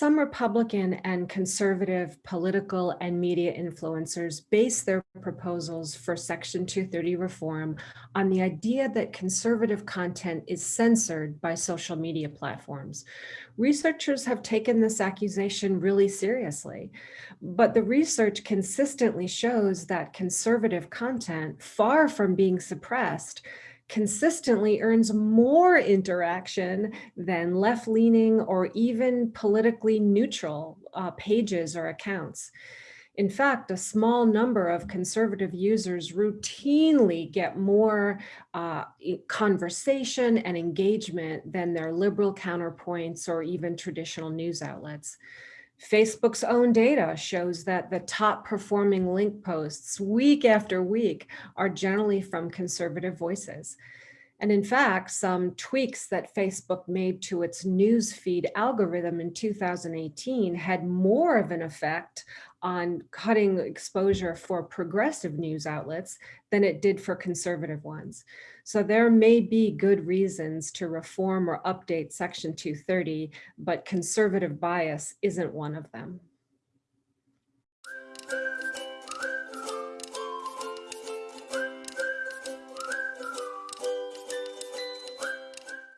some Republican and conservative political and media influencers base their proposals for Section 230 reform on the idea that conservative content is censored by social media platforms. Researchers have taken this accusation really seriously, but the research consistently shows that conservative content, far from being suppressed, consistently earns more interaction than left-leaning or even politically neutral uh, pages or accounts. In fact, a small number of conservative users routinely get more uh, conversation and engagement than their liberal counterpoints or even traditional news outlets. Facebook's own data shows that the top performing link posts week after week are generally from conservative voices. And in fact, some tweaks that Facebook made to its newsfeed algorithm in 2018 had more of an effect on cutting exposure for progressive news outlets than it did for conservative ones. So there may be good reasons to reform or update Section 230, but conservative bias isn't one of them.